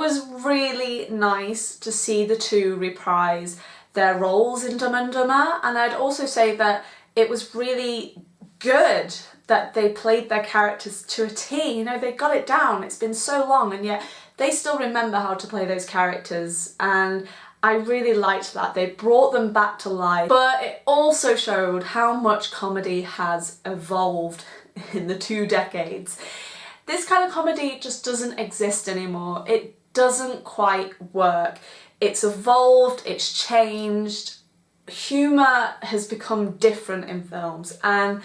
was really nice to see the two reprise their roles in Dumb and Dumber and I'd also say that it was really good that they played their characters to a T, you know, they got it down, it's been so long and yet they still remember how to play those characters and I really liked that. They brought them back to life, but it also showed how much comedy has evolved in the two decades. This kind of comedy just doesn't exist anymore. It doesn't quite work. It's evolved, it's changed, humour has become different in films and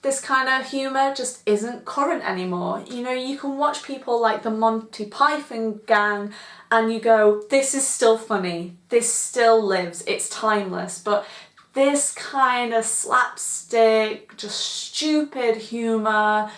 this kind of humour just isn't current anymore. You know, you can watch people like the Monty Python gang and you go, this is still funny, this still lives, it's timeless, but this kind of slapstick, just stupid humour,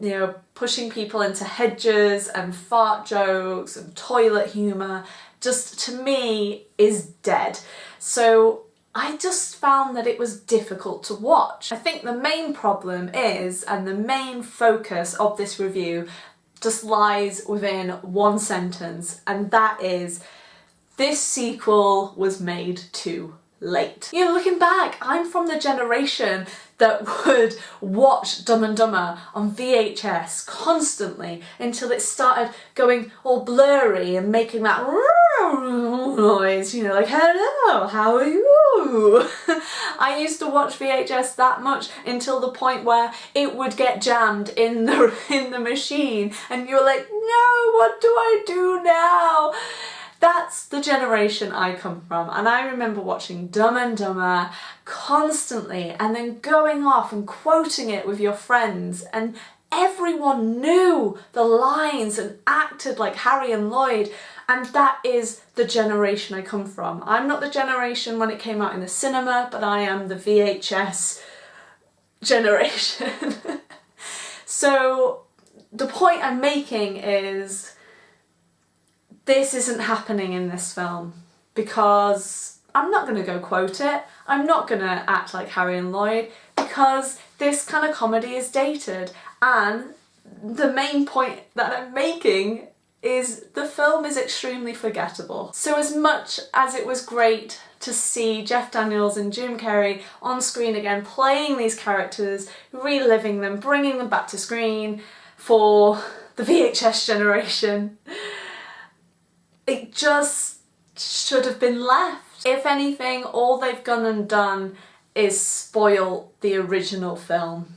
you know, pushing people into hedges and fart jokes and toilet humour, just to me is dead. So I just found that it was difficult to watch. I think the main problem is, and the main focus of this review just lies within one sentence, and that is, this sequel was made too late. You know, looking back, I'm from the generation that would watch Dumb and Dumber on VHS constantly until it started going all blurry and making that noise, you know, like, hello, how are you? I used to watch VHS that much until the point where it would get jammed in the, in the machine and you're like, no, what do I do now? That's the generation I come from and I remember watching Dumb and Dumber constantly and then going off and quoting it with your friends and everyone knew the lines and acted like Harry and Lloyd and that is the generation I come from. I'm not the generation when it came out in the cinema but I am the VHS generation. so the point I'm making is this isn't happening in this film because I'm not going to go quote it, I'm not going to act like Harry and Lloyd because this kind of comedy is dated and the main point that I'm making is the film is extremely forgettable. So as much as it was great to see Jeff Daniels and Jim Carrey on screen again playing these characters, reliving them, bringing them back to screen for the VHS generation, it just should have been left. If anything, all they've gone and done is spoil the original film.